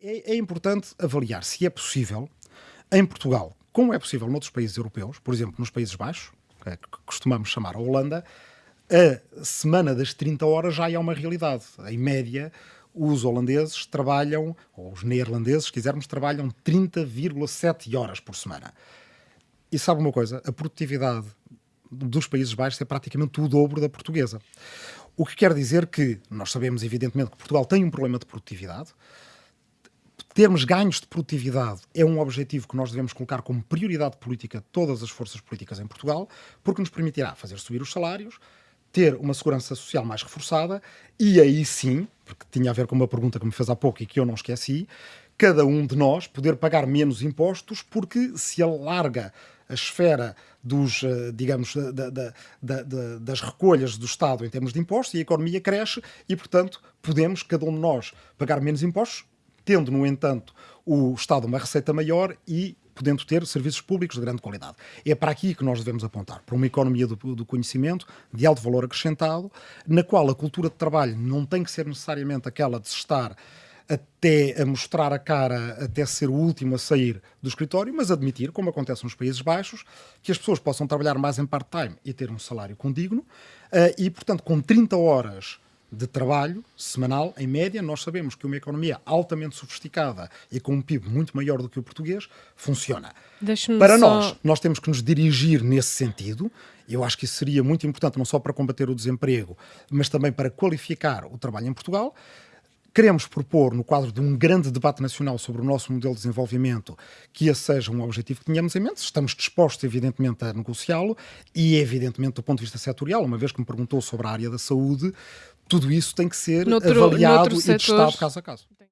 É, é importante avaliar se é possível, em Portugal, como é possível noutros países europeus, por exemplo, nos Países Baixos, que costumamos chamar a Holanda, a semana das 30 horas já é uma realidade. Em média, os holandeses trabalham, ou os neerlandeses, se quisermos, trabalham 30,7 horas por semana. E sabe uma coisa? A produtividade dos Países Baixos é praticamente o dobro da portuguesa. O que quer dizer que nós sabemos, evidentemente, que Portugal tem um problema de produtividade. Termos ganhos de produtividade é um objetivo que nós devemos colocar como prioridade política de todas as forças políticas em Portugal, porque nos permitirá fazer subir os salários, ter uma segurança social mais reforçada e aí sim, porque tinha a ver com uma pergunta que me fez há pouco e que eu não esqueci, cada um de nós poder pagar menos impostos porque se alarga a esfera dos, eh, digamos, da, da, da, das recolhas do Estado em termos de impostos e a economia cresce e, portanto, podemos, cada um de nós, pagar menos impostos, tendo, no entanto, o Estado uma receita maior e podendo ter serviços públicos de grande qualidade. É para aqui que nós devemos apontar, para uma economia do, do, conhecimento, de alto valor acrescentado, na qual a cultura de trabalho não tem que ser necessariamente aquela de estar até a mostrar a cara, até ser o último a sair do escritório, mas admitir, como acontece nos Países Baixos, que as pessoas possam trabalhar mais em part-time e ter um salário condigno, uh, e, portanto, com 30 horas de trabalho semanal, em média, nós sabemos que uma economia altamente sofisticada e com um PIB muito maior do que o português funciona. Para só... nós, nós temos que nos dirigir nesse sentido. Eu acho que isso seria muito importante, não só para combater o desemprego, mas também para qualificar o trabalho em Portugal. Queremos propor, no quadro de um grande debate nacional sobre o nosso modelo de desenvolvimento, que esse seja um objetivo que tenhamos em mente. Estamos dispostos, evidentemente, a negociá-lo e, evidentemente, do ponto de vista setorial, uma vez que me perguntou sobre a área da saúde, tudo isso tem que ser noutro, avaliado noutro e testado caso a caso.